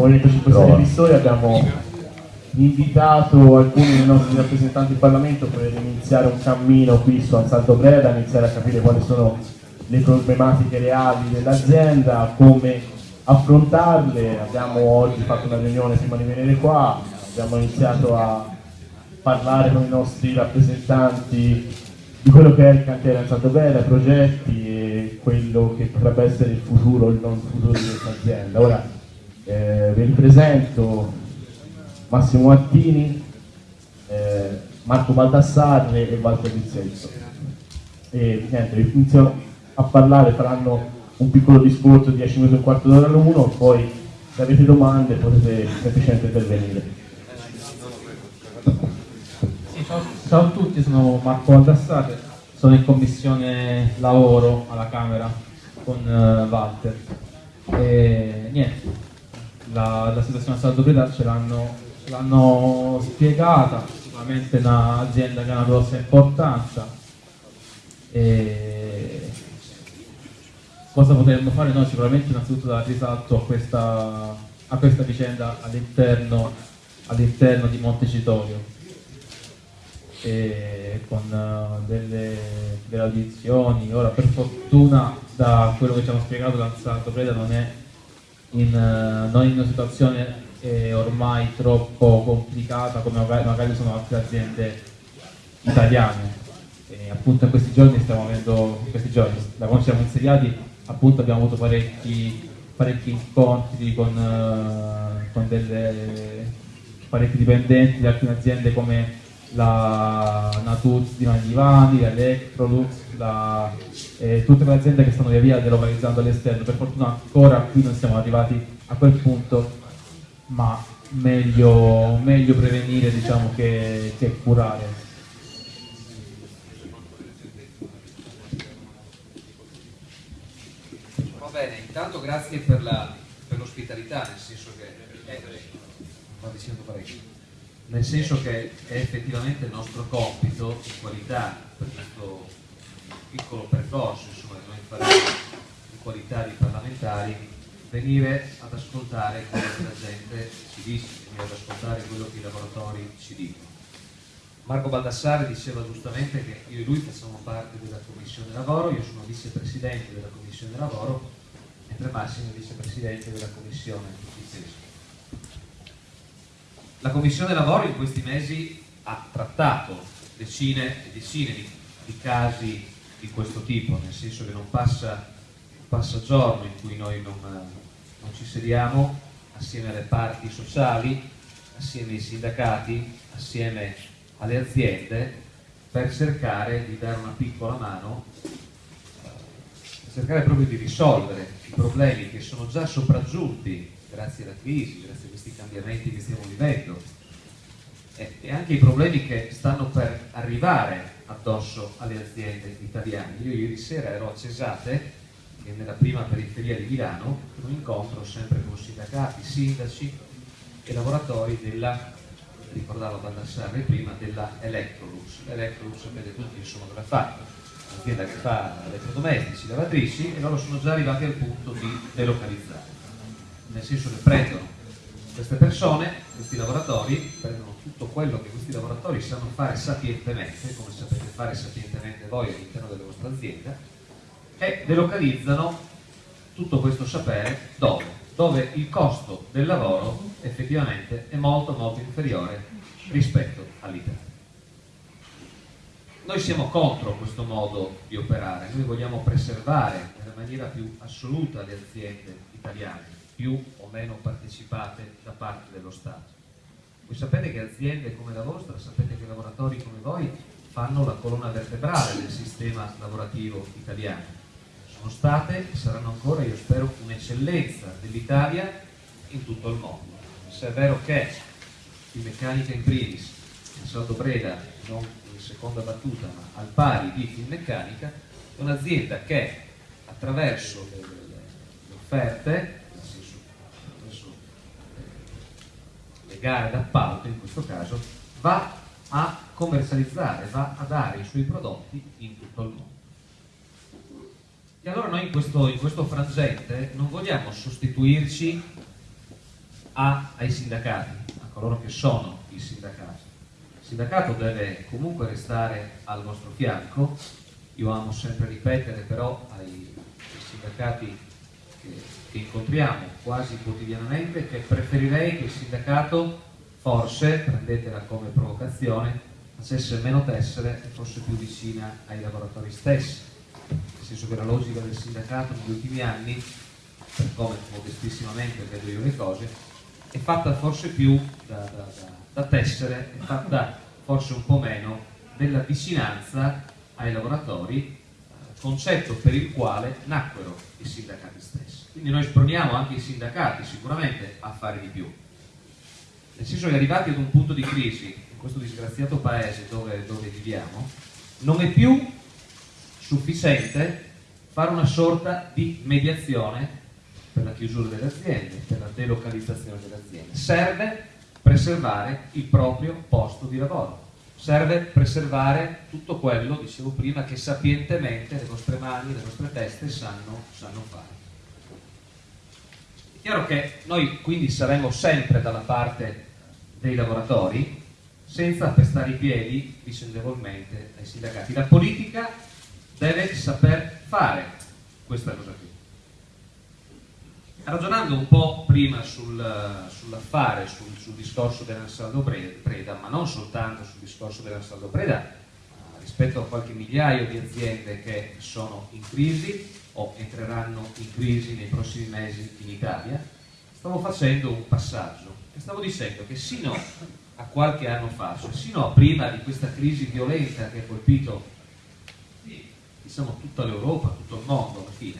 Movimento 5 Stelle Pistoia abbiamo invitato alcuni dei nostri rappresentanti in Parlamento per iniziare un cammino qui su Ansaldo Breda, iniziare a capire quali sono le problematiche reali dell'azienda, come affrontarle. Abbiamo oggi fatto una riunione prima di venire qua, abbiamo iniziato a parlare con i nostri rappresentanti di quello che è il cantiere Ansaldo Breda, i progetti e quello che potrebbe essere il futuro il non futuro di questa azienda. Ora eh, vi ripresento Massimo Mattini, eh, Marco Baldassarre e Walter Rizzetto. E niente, inizio a parlare, faranno un piccolo discorso di 10 minuti e un quarto d'ora l'uno, poi se avete domande potete semplicemente intervenire. Sì, ciao, ciao, a tutti, sono Marco Baldassarre, sono in commissione lavoro alla Camera con uh, Walter. E niente, la, la situazione a Saldo Breda ce l'hanno spiegata, sicuramente è un'azienda che ha una grossa importanza. E cosa potremmo fare noi? Sicuramente innanzitutto dare risalto a questa, a questa vicenda all'interno all di Montecitorio con uh, delle, delle, audizioni. Ora per fortuna da quello che ci hanno spiegato l'Anzato Preda non è in, uh, non in una situazione è ormai troppo complicata come magari sono altre aziende italiane. E appunto in questi giorni stiamo avendo, questi giorni, da quando ci siamo insediati, appunto abbiamo avuto parecchi, parecchi incontri con, uh, con delle, parecchi dipendenti di alcune aziende come la Natuz di Magnivani, l'Electrolux, la, eh, tutte le aziende che stanno via via delocalizzando all'esterno. Per fortuna ancora qui non siamo arrivati a quel punto ma meglio, meglio prevenire diciamo, che, che curare. Va bene, intanto grazie per, l'ospitalità, nel senso che è, dicendo parecchio, nel senso che è effettivamente il nostro compito di qualità per questo piccolo percorso, insomma, noi faremo in qualità di parlamentari venire ad ascoltare quello che la gente ci dice, venire ad ascoltare quello che i laboratori ci dicono. Marco Baldassare diceva giustamente che io e lui facciamo parte della Commissione Lavoro, io sono vicepresidente della Commissione Lavoro, mentre Massimo è vicepresidente della Commissione Difesa. La Commissione Lavoro in questi mesi ha trattato decine e decine di, di casi di questo tipo, nel senso che non passa passa giorno in cui noi non, non ci sediamo assieme alle parti sociali, assieme ai sindacati, assieme alle aziende per cercare di dare una piccola mano, per cercare proprio di risolvere i problemi che sono già sopraggiunti grazie alla crisi, grazie a questi cambiamenti che stiamo vivendo e, e anche i problemi che stanno per arrivare addosso alle aziende italiane. Io ieri sera ero a Cesate che è nella prima periferia di Milano, un incontro sempre con sindacati, sindaci e lavoratori della, ricordava Baldassarre prima, della Electrolux. L'Electrolux sapete tutti insomma cosa fa, un'azienda che fa elettrodomestici, lavatrici e loro sono già arrivati al punto di delocalizzare, nel senso che prendono queste persone, questi lavoratori, prendono tutto quello che questi lavoratori sanno fare sapientemente, come sapete fare sapientemente voi all'interno della vostra azienda, e delocalizzano tutto questo sapere dove? Dove il costo del lavoro effettivamente è molto molto inferiore rispetto all'Italia. Noi siamo contro questo modo di operare, noi vogliamo preservare nella maniera più assoluta le aziende italiane, più o meno partecipate da parte dello Stato. Voi sapete che aziende come la vostra, sapete che lavoratori come voi fanno la colonna vertebrale del sistema lavorativo italiano sono state e saranno ancora, io spero, un'eccellenza dell'Italia in tutto il mondo. Se è vero che in meccanica in primis, in Saldo Breda, non in seconda battuta, ma al pari di Finmeccanica, è un'azienda che attraverso le, offerte, nel senso, attraverso le gare d'appalto in questo caso, va a commercializzare, va a dare i suoi prodotti in tutto il mondo. E allora noi in questo, in questo frangente non vogliamo sostituirci a, ai sindacati, a coloro che sono i sindacati. Il sindacato deve comunque restare al vostro fianco, io amo sempre ripetere però ai, ai sindacati che, incontriamo quasi quotidianamente che preferirei che il sindacato forse, prendetela come provocazione, facesse meno tessere e fosse più vicina ai lavoratori stessi, nel senso che la logica del sindacato negli ultimi anni, per come modestissimamente vedo io le cose, è fatta forse più da, da, da, da tessere, è fatta forse un po' meno della vicinanza ai lavoratori, concetto per il quale nacquero i sindacati stessi. Quindi noi sproniamo anche i sindacati sicuramente a fare di più. Nel senso che arrivati ad un punto di crisi questo disgraziato paese dove, dove viviamo, non è più sufficiente fare una sorta di mediazione per la chiusura delle aziende, per la delocalizzazione delle aziende. Serve preservare il proprio posto di lavoro, serve preservare tutto quello, dicevo prima, che sapientemente le vostre mani, le vostre teste sanno, sanno fare. Chiaro che noi quindi saremo sempre dalla parte dei lavoratori, senza pestare i piedi vicendevolmente ai sindacati. La politica deve saper fare questa cosa qui. Ragionando un po' prima sul, sull'affare, sul, sul, discorso dell'Ansaldo Preda, ma non soltanto sul discorso dell'Ansaldo Preda, rispetto a qualche migliaio di aziende che sono in crisi o entreranno in crisi nei prossimi mesi in Italia, stavo facendo un passaggio e stavo dicendo che sino a qualche anno fa, cioè sino a prima di questa crisi violenta che ha colpito diciamo, tutta l'Europa, tutto il mondo alla fine,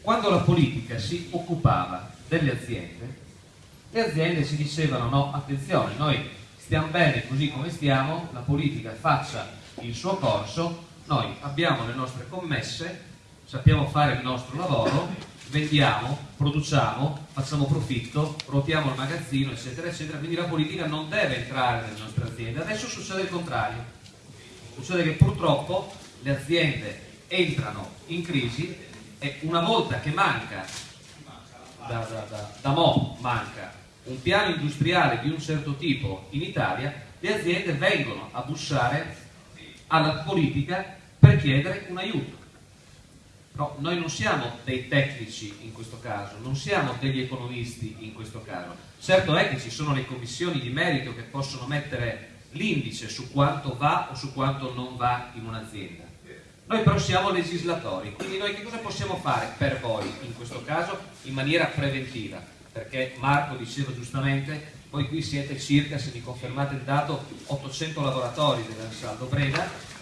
quando la politica si occupava delle aziende, le aziende si dicevano no, attenzione, noi stiamo bene così come stiamo, la politica faccia il suo corso, noi abbiamo le nostre commesse, sappiamo fare il nostro lavoro vendiamo, produciamo, facciamo profitto, ruotiamo il magazzino, eccetera, eccetera. Quindi la politica non deve entrare nelle nostre aziende. Adesso succede il contrario. Succede che purtroppo le aziende entrano in crisi e una volta che manca, da, da, da, da mo manca, un piano industriale di un certo tipo in Italia, le aziende vengono a bussare alla politica per chiedere un aiuto No, noi non siamo dei tecnici in questo caso, non siamo degli economisti in questo caso. Certo è che ci sono le commissioni di merito che possono mettere l'indice su quanto va o su quanto non va in un'azienda. Noi però siamo legislatori, quindi noi che cosa possiamo fare per voi in questo caso in maniera preventiva? Perché Marco diceva giustamente, voi qui siete circa, se mi confermate il dato, 800 lavoratori dell'Ansaldo Breda,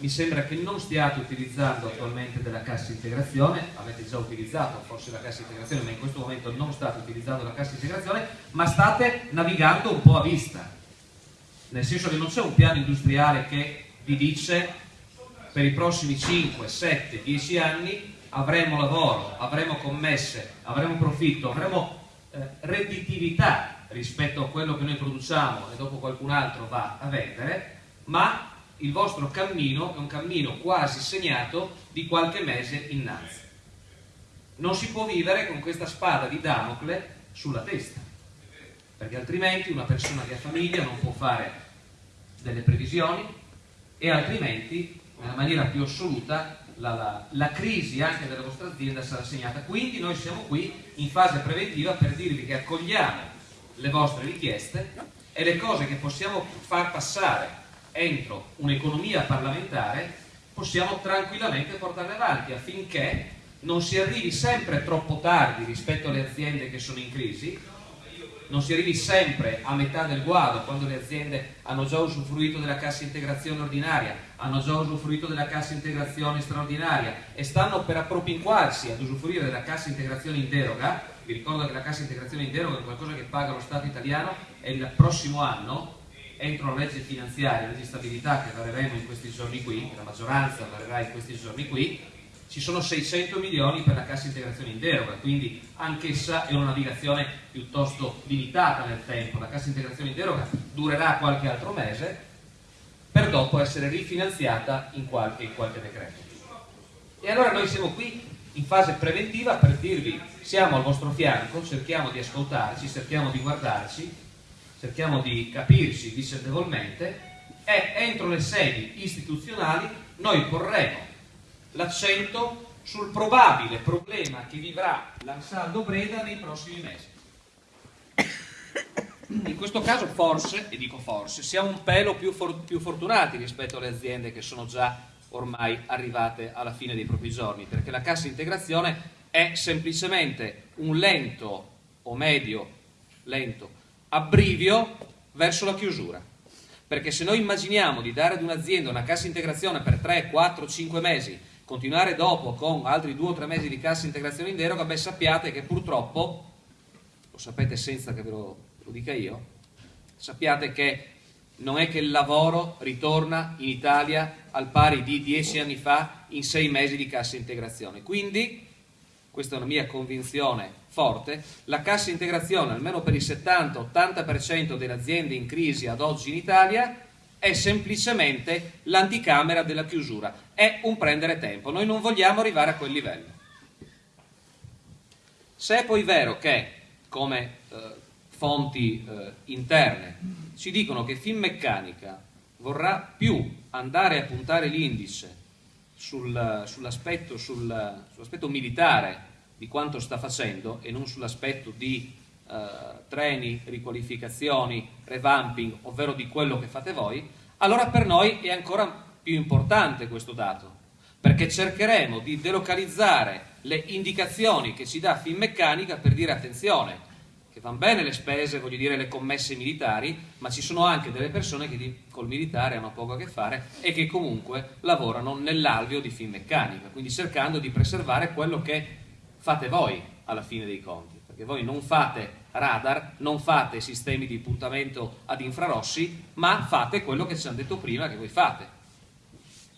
mi sembra che non stiate utilizzando attualmente della cassa integrazione, avete già utilizzato forse la cassa integrazione, ma in questo momento non state utilizzando la cassa integrazione, ma state navigando un po' a vista, nel senso che non c'è un piano industriale che vi dice per i prossimi 5, 7, 10 anni avremo lavoro, avremo commesse, avremo profitto, avremo eh, redditività rispetto a quello che noi produciamo e dopo qualcun altro va a vendere, ma il vostro cammino è un cammino quasi segnato di qualche mese innanzi. Non si può vivere con questa spada di Damocle sulla testa, perché altrimenti una persona che ha famiglia non può fare delle previsioni e altrimenti, nella maniera più assoluta, la, la, la, crisi anche della vostra azienda sarà segnata. Quindi noi siamo qui in fase preventiva per dirvi che accogliamo le vostre richieste e le cose che possiamo far passare entro un'economia parlamentare possiamo tranquillamente portarle avanti affinché non si arrivi sempre troppo tardi rispetto alle aziende che sono in crisi, non si arrivi sempre a metà del guado quando le aziende hanno già usufruito della cassa integrazione ordinaria, hanno già usufruito della cassa integrazione straordinaria e stanno per appropinquarsi ad usufruire della cassa integrazione in deroga, vi ricordo che la cassa integrazione in deroga è qualcosa che paga lo Stato italiano e il prossimo anno entro la legge finanziaria, la legge di stabilità che vareremo in questi giorni qui, che la maggioranza varerà in questi giorni qui, ci sono 600 milioni per la cassa integrazione in deroga, quindi anch'essa è una navigazione piuttosto limitata nel tempo. La cassa integrazione in deroga durerà qualche altro mese per dopo essere rifinanziata in qualche, in qualche decreto. E allora noi siamo qui in fase preventiva per dirvi siamo al vostro fianco, cerchiamo di ascoltarci, cerchiamo di guardarci, cerchiamo di capirci vicendevolmente e entro le sedi istituzionali noi porremo l'accento sul probabile problema che vivrà l'Ansaldo Breda nei prossimi mesi. In questo caso forse, e dico forse, siamo un pelo più, for più fortunati rispetto alle aziende che sono già ormai arrivate alla fine dei propri giorni, perché la cassa integrazione è semplicemente un lento o medio lento abbrivio verso la chiusura. Perché se noi immaginiamo di dare ad un'azienda una cassa integrazione per 3, 4, 5 mesi, continuare dopo con altri 2 o 3 mesi di cassa integrazione in deroga, beh sappiate che purtroppo, lo sapete senza che ve lo, lo dica io, sappiate che non è che il lavoro ritorna in Italia al pari di dieci anni fa in sei mesi di cassa integrazione. Quindi, questa è una mia convinzione forte, la cassa integrazione, almeno per il 70-80% delle aziende in crisi ad oggi in Italia, è semplicemente l'anticamera della chiusura, è un prendere tempo, noi non vogliamo arrivare a quel livello. Se è poi vero che, come eh, fonti eh, interne, ci dicono che Finmeccanica vorrà più andare a puntare l'indice sul, sull'aspetto, sul, sull'aspetto militare di quanto sta facendo e non sull'aspetto di eh, treni, riqualificazioni, revamping, ovvero di quello che fate voi, allora per noi è ancora più importante questo dato, perché cercheremo di delocalizzare le indicazioni che ci dà Finmeccanica per dire attenzione, che vanno bene le spese, voglio dire le commesse militari, ma ci sono anche delle persone che di, col militare hanno poco a che fare e che comunque lavorano nell'alveo di Finmeccanica, quindi cercando di preservare quello che fate voi alla fine dei conti, perché voi non fate radar, non fate sistemi di puntamento ad infrarossi, ma fate quello che ci hanno detto prima che voi fate,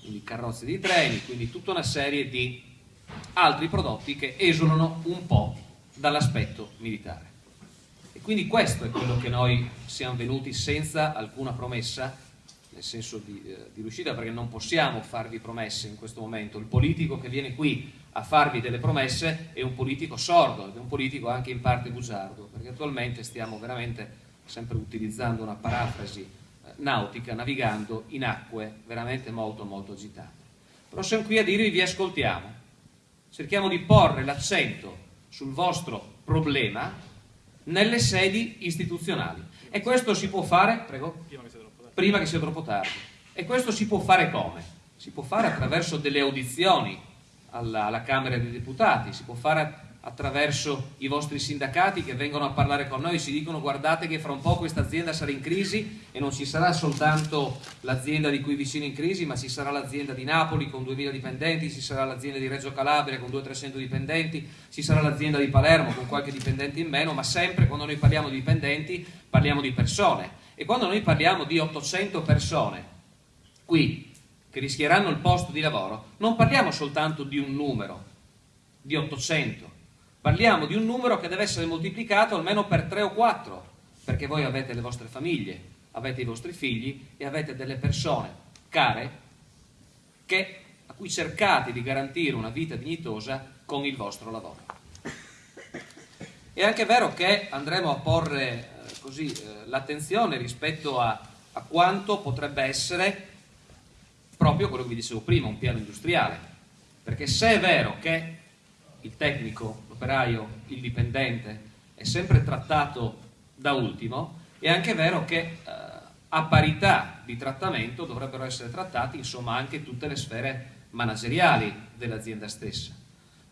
quindi carrozze di treni, quindi tutta una serie di altri prodotti che esulano un po' dall'aspetto militare. Quindi questo è quello che noi siamo venuti senza alcuna promessa, nel senso di, eh, di riuscita, perché non possiamo farvi promesse in questo momento. Il politico che viene qui a farvi delle promesse è un politico sordo ed è un politico anche in parte bugiardo, perché attualmente stiamo veramente sempre utilizzando una parafrasi eh, nautica, navigando in acque veramente molto molto agitate. Però siamo qui a dirvi vi ascoltiamo, cerchiamo di porre l'accento sul vostro problema nelle sedi istituzionali. E questo si può fare, prego, prima che sia troppo tardi. E questo si può fare come? Si può fare attraverso delle audizioni alla, alla Camera dei Deputati, si può fare attraverso i vostri sindacati che vengono a parlare con noi, ci dicono guardate che fra un po' questa azienda sarà in crisi e non ci sarà soltanto l'azienda di cui vicino in crisi, ma ci sarà l'azienda di Napoli con 2000 dipendenti, ci sarà l'azienda di Reggio Calabria con 200-300 dipendenti, ci sarà l'azienda di Palermo con qualche dipendente in meno, ma sempre quando noi parliamo di dipendenti parliamo di persone. E quando noi parliamo di 800 persone qui che rischieranno il posto di lavoro, non parliamo soltanto di un numero, di 800, Parliamo di un numero che deve essere moltiplicato almeno per 3 o 4, perché voi avete le vostre famiglie, avete i vostri figli e avete delle persone care che, a cui cercate di garantire una vita dignitosa con il vostro lavoro. È anche vero che andremo a porre eh, eh, l'attenzione rispetto a, a quanto potrebbe essere proprio quello che vi dicevo prima, un piano industriale. Perché se è vero che il tecnico, l'operaio, il dipendente è sempre trattato da ultimo, è anche vero che eh, a parità di trattamento dovrebbero essere trattati insomma anche tutte le sfere manageriali dell'azienda stessa.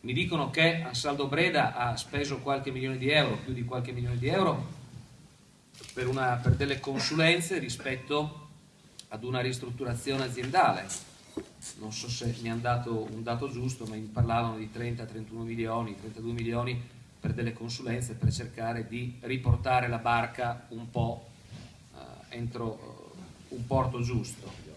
Mi dicono che Ansaldo Breda ha speso qualche milione di euro, più di qualche milione di euro, per, una, per delle consulenze rispetto ad una ristrutturazione aziendale non so se mi hanno dato un dato giusto, ma mi parlavano di 30-31 milioni, 32 milioni per delle consulenze per cercare di riportare la barca un po' eh, entro uh, un porto giusto.